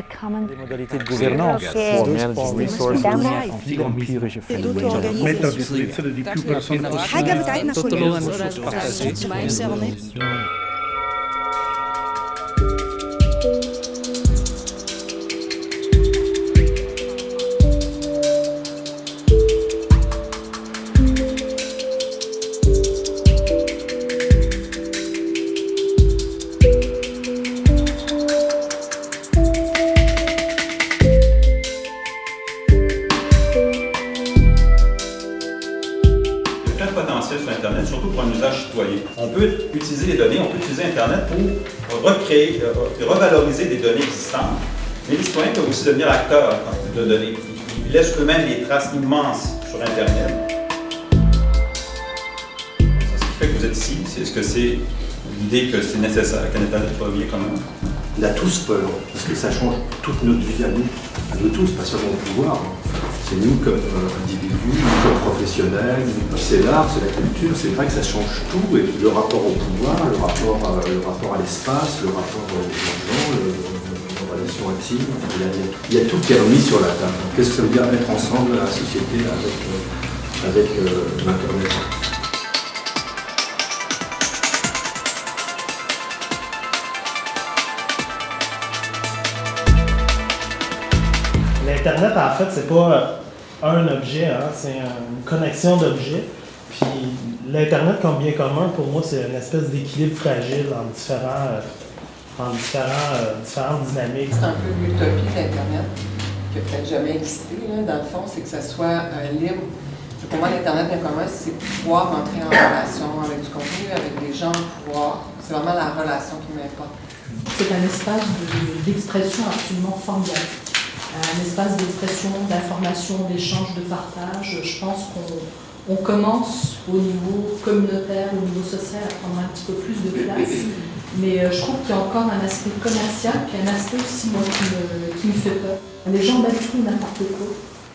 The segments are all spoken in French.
the common Les modalités de gouvernance. Okay. resources métodes On peut utiliser les données, on peut utiliser Internet pour recréer, euh, revaloriser des données existantes, mais les citoyens peuvent aussi devenir acteurs de données. Ils laissent eux-mêmes des traces immenses sur Internet. Ce qui fait que vous êtes ici, c'est ce que c'est l'idée que c'est nécessaire qu'un Internet soit bien commun. On a tous peur, parce que ça change toute notre vie à nous, à nous tous, pas seulement au pouvoir. C'est nous comme euh, professionnels, c'est l'art, c'est la culture, c'est vrai que ça change tout, et le rapport au pouvoir, le rapport, à- le rapport à l'espace, le rapport aux gens, le- aux relations intimes, il y, a, tout qui est remis sur la table. Qu'est-ce que ça veut dire être ensemble la société avec, euh, avec euh, l'Internet? L'Internet, en fait, c'est pas un objet, hein, c'est une connexion d'objets. Puis l'Internet comme bien commun, pour moi, c'est une espèce d'équilibre fragile en différents, euh, en différents, euh, différentes dynamiques. C'est un peu l'utopie d'Internet, qui n'a peut-être jamais existé, là, dans le fond, c'est que ça soit euh, libre. Pour moi, l'Internet bien commun, c'est pouvoir entrer en relation avec du contenu, avec des gens, pouvoir. C'est vraiment la relation qui m'importe. C'est un espace de- d'expression absolument formidable. Un espace d'expression, d'information, d'échange, de partage. Je pense qu'on on commence au niveau communautaire, au niveau social, à prendre un petit peu plus de place. Mais euh, je trouve qu'il y a encore un aspect commercial, puis un aspect aussi, moi, qui me, fait peur. Les gens battent tout n'importe quoi.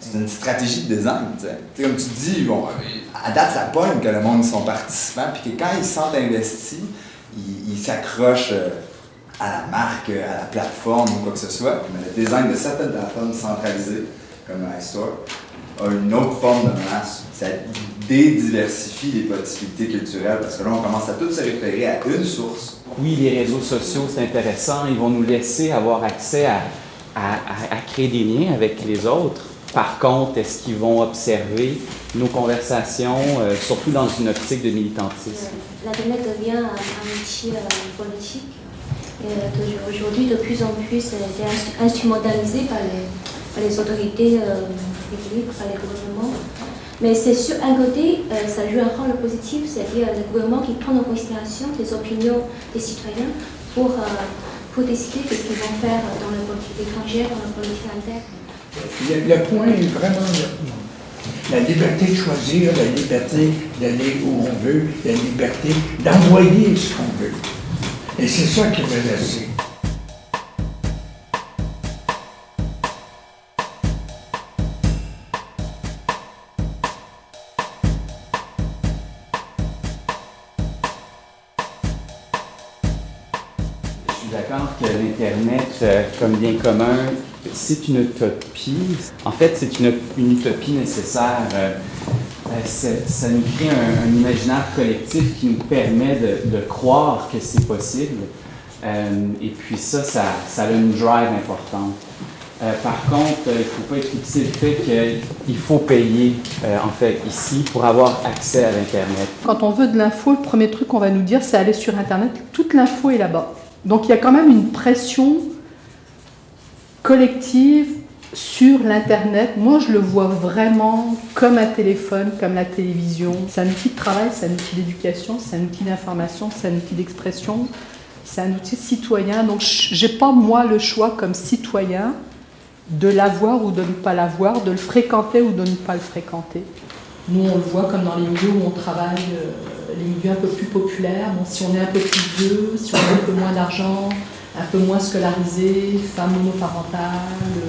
C'est une stratégie de design, tu sais. Comme tu dis, bon, à date, ça pogne que le monde sont participants, puis que quand ils sentent investis, ils ils s'accrochent euh, à la marque, à la plateforme ou quoi que ce soit. Mais le design de certaines plateformes centralisées, comme iStore, a une autre forme de menace. Ça dédiversifie les possibilités culturelles, parce que là, on commence à tout se référer à une source. Oui, les réseaux sociaux, c'est intéressant. Ils vont nous laisser avoir accès à, à- à- à créer des liens avec les autres. Par contre, est-ce qu'ils vont observer nos conversations, euh, surtout dans une optique de militantisme? L'Internet devient un, un outil euh, politique. Euh, aujourd'hui, de plus en plus, euh, c'est instru- instrumentalisé par les, par les autorités euh, publiques, par les gouvernements. Mais c'est sur un côté, euh, ça joue un rôle positif, c'est-à-dire le gouvernement qui prend en considération les opinions des citoyens pour, euh, décider de ce qu'ils vont faire dans la politique étrangère, dans la politique interne. Le, le point est vraiment la liberté de choisir, la liberté d'aller où on veut, la liberté d'envoyer ce qu'on veut. Et c'est ça qui. Je suis d'accord que l'Internet, euh, comme bien commun, c'est une utopie. En fait, c'est une, une utopie nécessaire. Euh, ça nous crée un, imaginaire collectif qui nous permet de, croire que c'est possible. Euh, et puis ça, ça, ça a une drive importante. Euh, par contre, il ne faut pas éclipser le fait qu'il faut payer, en fait, ici, pour avoir accès à l'Internet. Quand on veut de l'info, le premier truc qu'on va nous dire, c'est aller sur Internet. Toute l'info est là-bas. Donc il y a quand même une pression collective sur l'Internet. Moi, je le vois vraiment comme un téléphone, comme la télévision. C'est un outil de travail, c'est un outil d'éducation, c'est un outil d'information, c'est un outil d'expression, c'est un outil citoyen. Donc j'ai pas, moi, le choix comme citoyen de l'avoir ou de ne pas l'avoir, de le fréquenter ou de ne pas le fréquenter. Nous, on le voit comme dans les milieux où on travaille, euh, les milieux un peu plus populaires. Si on est un peu plus vieux, si on a un peu moins d'argent, un peu moins scolarisés, femmes monoparentales,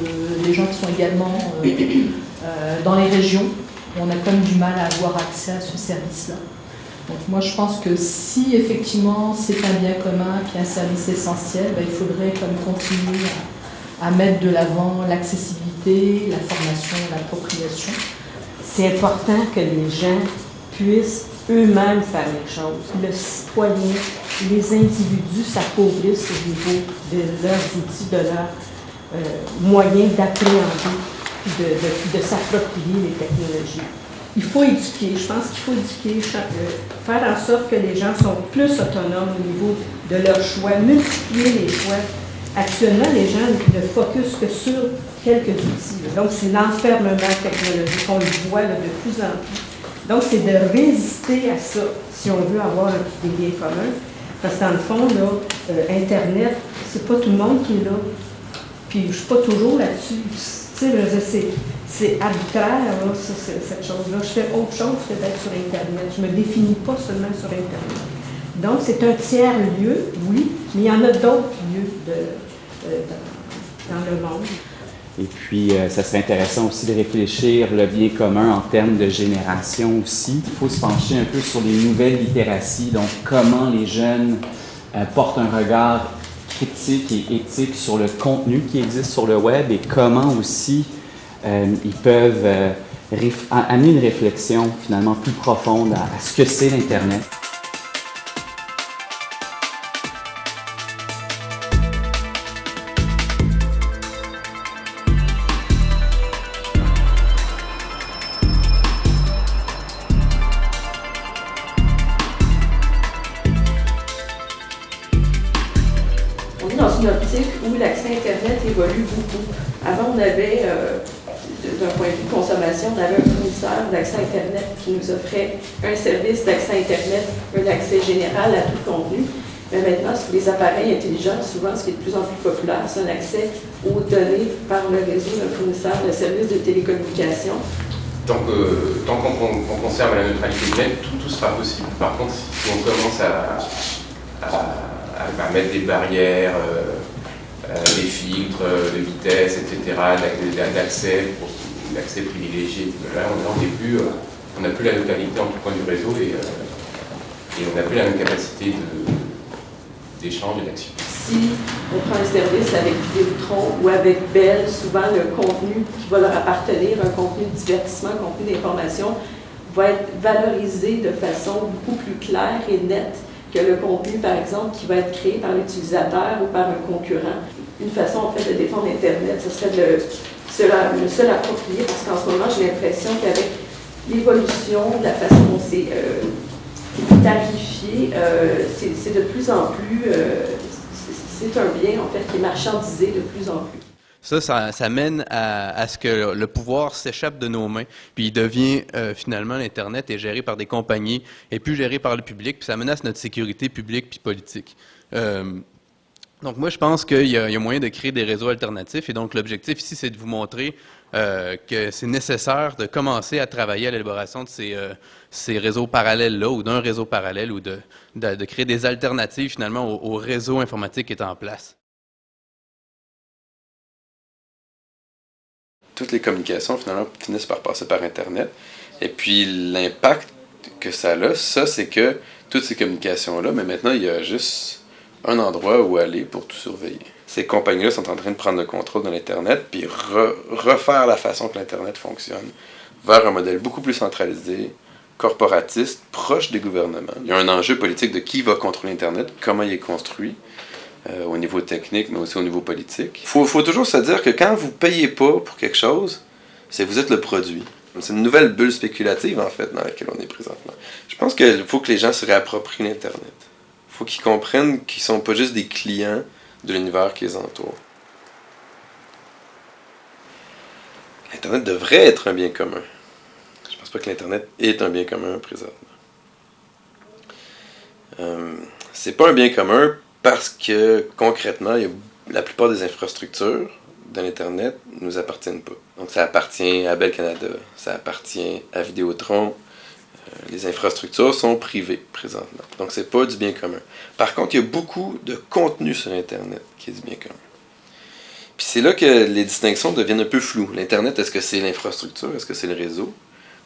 euh, les gens qui sont également euh, euh, dans les régions, on a comme du mal à avoir accès à ce service-là. Donc moi je pense que si effectivement c'est un bien commun puis un service essentiel, ben, il faudrait comme continuer à, à mettre de l'avant l'accessibilité, la formation, l'appropriation. C'est important que les gens puissent eux-mêmes faire les choses. Le citoyen, les individus s'appauvrissent au niveau de leurs outils, de leurs euh, moyens d'appréhender, de, de, de s'approprier les technologies. Il faut éduquer, je pense qu'il faut éduquer, euh, faire en sorte que les gens sont plus autonomes au niveau de leurs choix, multiplier les choix. Actuellement, les gens ne focusent que sur quelques outils. Donc, c'est l'enfermement technologique, on le voit de plus en plus. Donc, c'est de résister à ça si on veut avoir des biens communs. Parce que dans le fond, là, euh, Internet, c'est pas tout le monde qui est là. Puis je suis pas toujours là-dessus. Tu sais, c'est arbitraire, cette chose-là. Je fais autre chose que d'être sur Internet. Je me définis pas seulement sur Internet. Donc, c'est un tiers lieu, oui, mais il y en a d'autres lieux dans le monde. Et puis, euh, ça serait intéressant aussi de réfléchir le bien commun en termes de génération aussi. Il faut se pencher un peu sur les nouvelles littératies, donc comment les jeunes euh, portent un regard critique et éthique sur le contenu qui existe sur le web et comment aussi euh, ils peuvent amener une réflexion finalement plus profonde à ce que c'est l'Internet. D'accès Internet qui nous offrait un service d'accès Internet, un accès général à tout contenu. Mais maintenant, sur les appareils intelligents, souvent, ce qui est de plus en plus populaire, c'est un accès aux données par le réseau d'un fournisseur de services de télécommunication. Euh, tant qu'on conserve la neutralité du net, tout, sera possible. Par contre, si on commence à, à, mettre des barrières, euh, euh, des filtres de vitesse, etc., d'accès, l'accès privilégié. On n'a plus, on plus la localité en tout point du réseau et, euh, on n'a plus la même capacité d'échange et d'action. Si on prend un service avec Vidéotron ou avec Bell, souvent le contenu qui va leur appartenir, un contenu de divertissement, un contenu d'information, va être valorisé de façon beaucoup plus claire et nette que le contenu, par exemple, qui va être créé par l'utilisateur ou par un concurrent. Une façon, en fait, de défendre Internet, ce serait de le, seul approprié, parce qu'en ce moment, j'ai l'impression qu'avec l'évolution de la façon dont c'est euh, tarifié, euh, c'est de plus en plus, euh, c'est un bien, en fait, qui est marchandisé de plus en plus. Ça, ça, mène à, ce que le pouvoir s'échappe de nos mains, puis il devient euh, finalement l'Internet est géré par des compagnies et plus géré par le public, puis ça menace notre sécurité publique puis politique. Euh, donc moi, je pense qu'il y, a moyen de créer des réseaux alternatifs, et donc l'objectif ici, c'est de vous montrer euh, que c'est nécessaire de commencer à travailler à l'élaboration de ces, ces réseaux parallèles-là, ou d'un réseau parallèle, ou de, de, créer des alternatives finalement au, au réseau informatique qui est en place. toutes les communications finalement finissent par passer par Internet. Et puis l'impact que ça a, ça c'est que toutes ces communications-là, mais maintenant il y a juste un endroit où aller pour tout surveiller. Ces compagnies-là sont en train de prendre le contrôle de l'Internet, puis refaire la façon que l'Internet fonctionne vers un modèle beaucoup plus centralisé, corporatiste, proche des gouvernements. Il y a un enjeu politique de qui va contrôler Internet, comment il est construit, euh, au niveau technique, mais aussi au niveau politique. Il faut, faut, toujours se dire que quand vous payez pas pour quelque chose, c'est vous êtes le produit. C'est une nouvelle bulle spéculative, en fait, dans laquelle on est présentement. Je pense qu'il faut que les gens se réapproprient l'Internet. Faut qu'ils comprennent qu'ils sont pas juste des clients de l'univers qui les entoure. L'Internet devrait être un bien commun. Je ne pense pas que l'Internet est un bien commun présentement. Euh, c'est pas un bien commun parce que concrètement, la plupart des infrastructures de l'Internet ne nous appartiennent pas. Donc ça appartient à Bell Canada, ça appartient à Vidéotron. Euh, les infrastructures sont privées présentement. Donc c'est pas du bien commun. Par contre, il y a beaucoup de contenu sur Internet qui est du bien commun. Puis c'est là que les distinctions deviennent un peu floues. L'Internet, est-ce que c'est l'infrastructure, est-ce que c'est le réseau,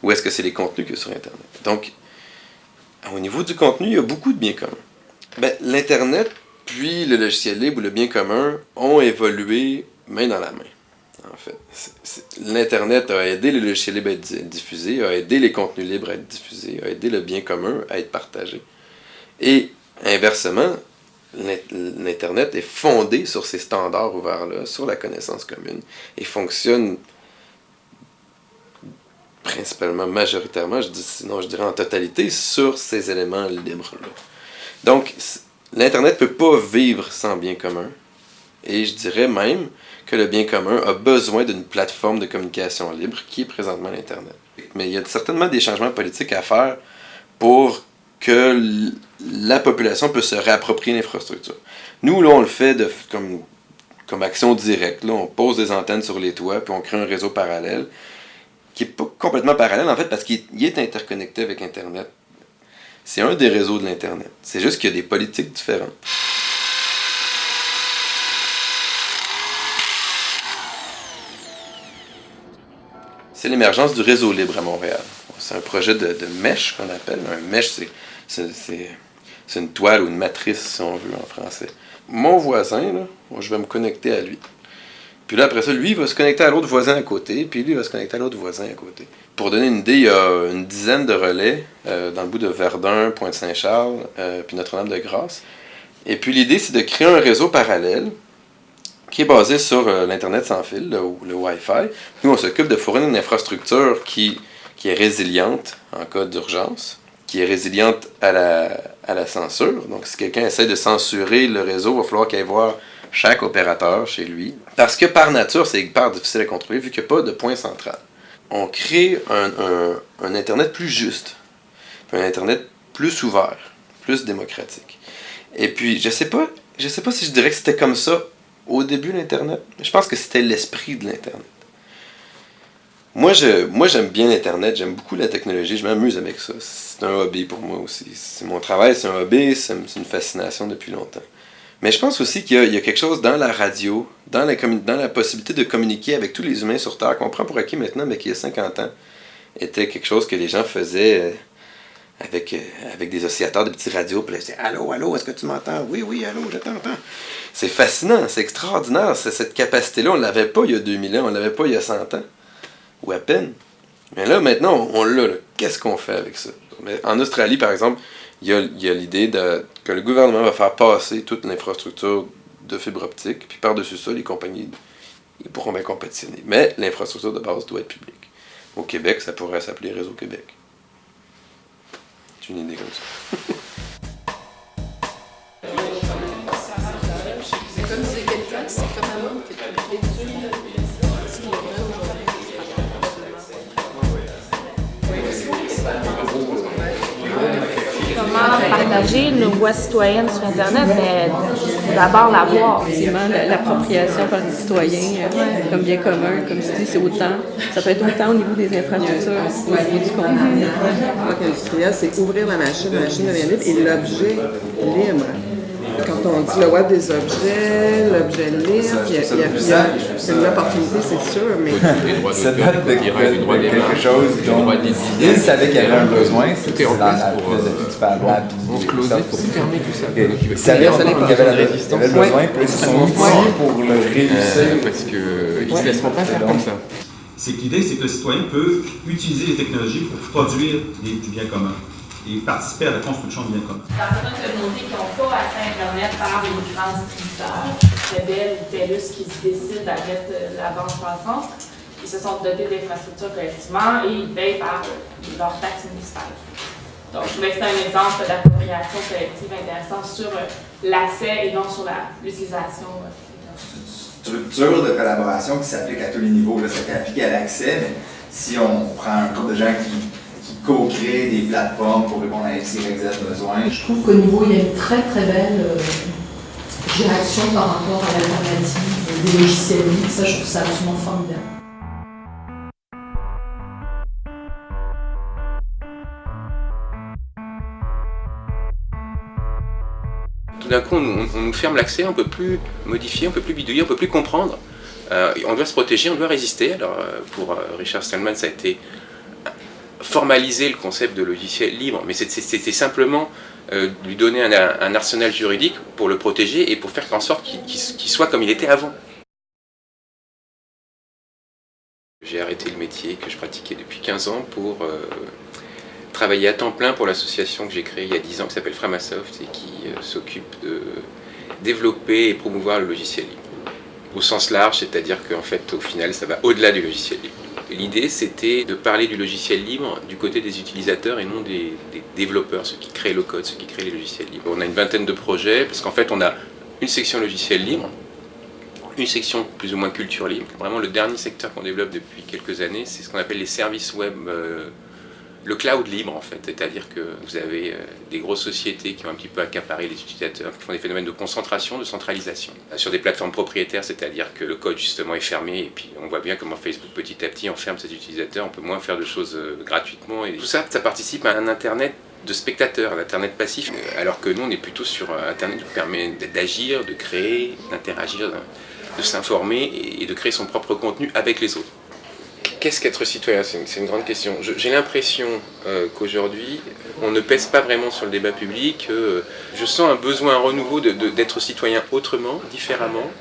ou est-ce que c'est les contenus que sur Internet? Donc, au niveau du contenu, il y a beaucoup de bien commun. Ben, L'Internet puis le logiciel libre ou le bien commun ont évolué main dans la main, en fait. L'Internet a aidé les logiciels libres à être diffusés, a aidé les contenus libres à être diffusés, a aidé le bien commun à être partagé. Et inversement, l'Internet est fondé sur ces standards ouverts-là, sur la connaissance commune, et fonctionne principalement, majoritairement, je dis, sinon je dirais en totalité, sur ces éléments libres-là. Donc, l'Internet ne peut pas vivre sans bien commun, et je dirais même que le bien commun a besoin d'une plateforme de communication libre qui est présentement l'Internet. Mais il y a certainement des changements politiques à faire pour que la population puisse se réapproprier l'infrastructure. Nous, là, on le fait de, comme, comme action directe. Là, on pose des antennes sur les toits, puis on crée un réseau parallèle, qui n'est pas complètement parallèle, en fait, parce qu'il est interconnecté avec Internet. C'est un des réseaux de l'Internet. C'est juste qu'il y a des politiques différentes. C'est l'émergence du réseau libre à Montréal. C'est un projet de, mesh qu'on appelle. Un mesh, c'est une toile ou une matrice, si on veut, en français. Mon voisin, je vais me connecter à lui. Puis là, après ça, lui va se connecter à l'autre voisin à côté, puis lui va se connecter à l'autre voisin à côté. Pour donner une idée, il y a une dizaine de relais euh, dans le bout de Verdun, Pointe-Saint-Charles, euh, puis Notre-Dame-de-Grâce. Et puis l'idée, c'est de créer un réseau parallèle qui est basé sur euh, l'Internet sans fil, le, Wi-Fi. Nous, on s'occupe de fournir une infrastructure qui, qui est résiliente en cas d'urgence, qui est résiliente à la, à la censure. Donc, si quelqu'un essaie de censurer le réseau, il va falloir qu'il aille voir chaque opérateur chez lui. Parce que par nature, c'est hyper difficile à contrôler vu qu'il n'y a pas de point central. On crée un, un, Internet plus juste, un Internet plus ouvert, plus démocratique. Et puis, je sais sais pas si je dirais que c'était comme ça au début l'Internet. Je pense que c'était l'esprit de l'Internet. Moi, je, moi, j'aime bien l'Internet, j'aime beaucoup la technologie, je m'amuse avec ça. C'est un hobby pour moi aussi. C'est mon travail, c'est un hobby, c'est une fascination depuis longtemps. Mais je pense aussi qu'il y, y, a quelque chose dans la radio, dans la, dans la possibilité de communiquer avec tous les humains sur Terre, qu'on prend pour acquis maintenant, mais qui il y a 50 ans était quelque chose que les gens faisaient euh, avec, euh, avec des oscillateurs de petits radios, puis là, ils Allô, allô, est-ce que tu m'entends? Oui, oui, allô, je t'entends. C'est fascinant, c'est extraordinaire. Cette capacité-là, on ne l'avait pas il y a 2000 ans, on ne l'avait pas il y a 100 ans, ou à peine. Mais là, maintenant, on, l'a. Qu'est-ce qu'on fait avec ça? Mais En Australie, par exemple, il y a, l'idée que le gouvernement va faire passer toute l'infrastructure de fibre optique, puis par-dessus ça, les compagnies pourront bien compétitionner. Mais l'infrastructure de base doit être publique. Au Québec, ça pourrait s'appeler Réseau Québec. C'est une idée comme ça. Partager nos voix citoyennes sur Internet, mais d'abord la voir. Effectivement, l'appropriation par les citoyens euh, comme bien commun, comme tu dis, c'est autant, ça peut être autant au niveau des infrastructures, au niveau du contenu. industriel, c'est ouvrir la machine, la machine devient libre et l'objet libre quand on dit le web des objets, l'objet libre, il y a, il y a, il y a une opportunité, c'est sûr, mais... Ça date de, quelque chose dont il savait qu'il y avait un besoin, c'est dans la philosophie du Fab Lab. On closait pour fermer tout ça. Il savait qu'il y avait besoin, puis ils sont outils pour le réussir. Parce qu'ils ne se laisseront pas faire comme ça. C'est que l'idée, c'est que le citoyen peut utiliser les technologies pour produire du bien commun et participer à la construction de bien commun. Dans certaines communautés qui n'ont pas accès à Internet par les grands distributeurs, Bell ou TELUS qui se décident à mettre euh, la bande passante, ils se sont dotés d'infrastructures collectivement et ils payent par leur taxe municipale. Donc, je voulais un exemple d'appropriation collective intéressante sur euh, l'accès et non sur l'utilisation. Euh, structure de collaboration qui s'applique à tous les niveaux. Là, ça peut appliquer à l'accès, mais si on prend un groupe de gens qui co-créer des plateformes pour répondre à X, Y, Z besoins. Je trouve qu'au niveau, il y a une très très belle euh, réaction par rapport à l'alternative des logiciels libres. Ça, je trouve ça absolument formidable. Tout d'un coup, on, nous ferme l'accès, on ne peut plus modifier, on ne peut plus bidouiller, on ne peut plus comprendre. Euh, on doit se protéger, on doit résister. Alors, euh, pour Richard Stallman, ça a été formaliser le concept de logiciel libre, mais c'était simplement euh, lui donner un, arsenal juridique pour le protéger et pour faire en sorte qu'il soit comme il était avant. J'ai arrêté le métier que je pratiquais depuis 15 ans pour euh, travailler à temps plein pour l'association que j'ai créée il y a 10 ans qui s'appelle Framasoft et qui euh, s'occupe de développer et promouvoir le logiciel libre. Au sens large, c'est-à-dire qu'en fait, au final, ça va au-delà du logiciel libre. L'idée, c'était de parler du logiciel libre du côté des utilisateurs et non des, développeurs, ceux qui créent le code, ceux qui créent les logiciels libres. On a une vingtaine de projets, parce qu'en fait, on a une section logiciel libre, une section plus ou moins culture libre. Vraiment, le dernier secteur qu'on développe depuis quelques années, c'est ce qu'on appelle les services web euh, le cloud libre en fait, c'est-à-dire que vous avez euh, des grosses sociétés qui ont un petit peu accaparé les utilisateurs, qui font des phénomènes de concentration, de centralisation. Euh, sur des plateformes propriétaires, c'est-à-dire que le code justement est fermé et puis on voit bien comment Facebook petit à petit enferme ses utilisateurs, on peut moins faire de choses euh, gratuitement et tout ça, ça participe à un internet de spectateurs, un internet passif, alors que nous on est plutôt sur internet qui permet d'agir, de créer, d'interagir, de s'informer et de créer son propre contenu avec les autres. Qu'est-ce qu'être citoyen? C'est une, grande question. J'ai l'impression euh, qu'aujourd'hui, on ne pèse pas vraiment sur le débat public. Euh, je sens un besoin, renouveau d'être citoyen autrement, différemment,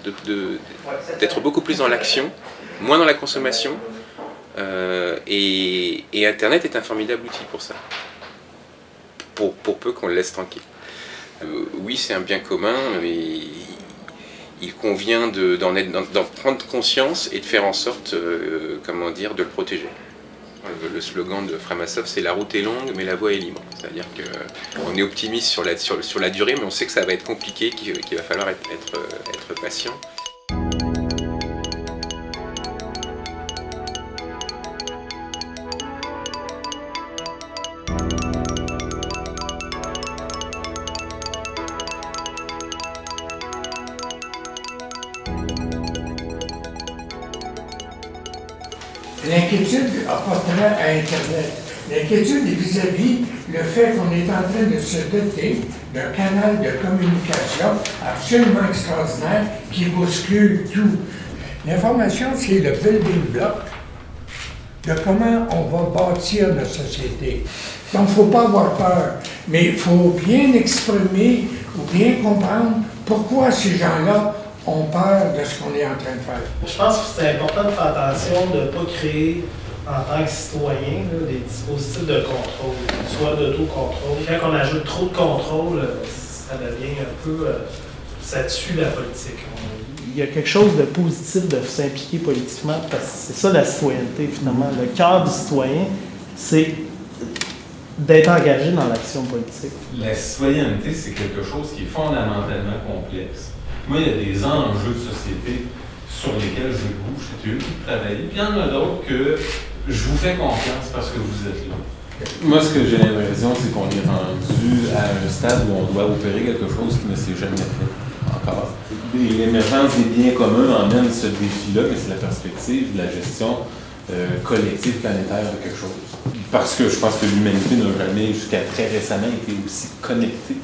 d'être beaucoup plus dans l'action, moins dans la consommation. Euh, et, Internet est un formidable outil pour ça, pour, pour peu qu'on le laisse tranquille. oui, c'est un bien commun, mais il convient d'en prendre conscience et de faire en sorte, euh, comment dire, de le protéger. Le slogan de Framasoft, c'est la route est longue, mais la voie est libre. C'est-à-dire qu'on est optimiste sur la, durée, mais on sait que ça va être compliqué, qu'il va falloir être patient. L'inquiétude appartenant à Internet. L'inquiétude est vis-à-vis le fait qu'on est en train de se doter d'un canal de communication absolument extraordinaire qui bouscule tout. L'information, c'est le building block de comment on va bâtir notre société. Donc, il ne faut pas avoir peur, mais il faut bien exprimer ou bien comprendre pourquoi ces gens-là ont peur de ce qu'on est en train de faire. Je pense que c'est important de faire attention de ne pas créer en tant que citoyen des dispositifs de contrôle, soit d'autocontrôle. Quand on ajoute trop de contrôle, ça devient un peu... Euh, ça tue la politique. Il y a quelque chose de positif de s'impliquer politiquement, parce que c'est ça la citoyenneté finalement. Le cœur du citoyen, c'est d'être engagé dans l'action politique. La citoyenneté, c'est quelque chose qui est fondamentalement complexe. Moi, il y a des enjeux de société sur lesquels je bouge, c'est eux qui travaillent. Puis il y en a d'autres que je vous fais confiance parce que vous êtes là. Moi, ce que j'ai l'impression, c'est qu'on est rendu à un stade où on doit opérer quelque chose qui ne s'est jamais fait encore. L'émergence des biens communs emmène ce défi-là, mais c'est la perspective de la gestion euh, collective planétaire de quelque chose. Parce que je pense que l'humanité n'a jamais, jusqu'à très récemment, été aussi connectée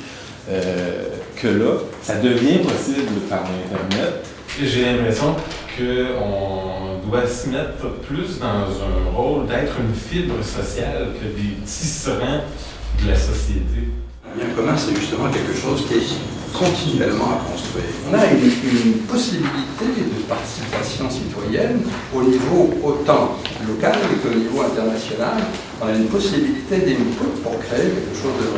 euh, que là, ça devient possible par Internet. J'ai l'impression qu'on doit se mettre plus dans un rôle d'être une fibre sociale que des tisserands de la société. Le bien commun, c'est justement quelque chose qui est continuellement à construire? On a une, une, possibilité de participation citoyenne au niveau autant local qu'au niveau international. On a une possibilité d'input pour créer quelque chose de